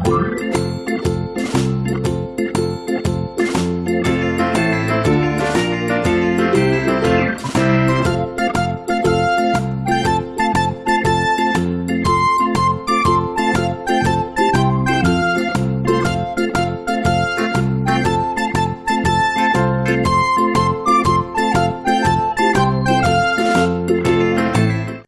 Bye.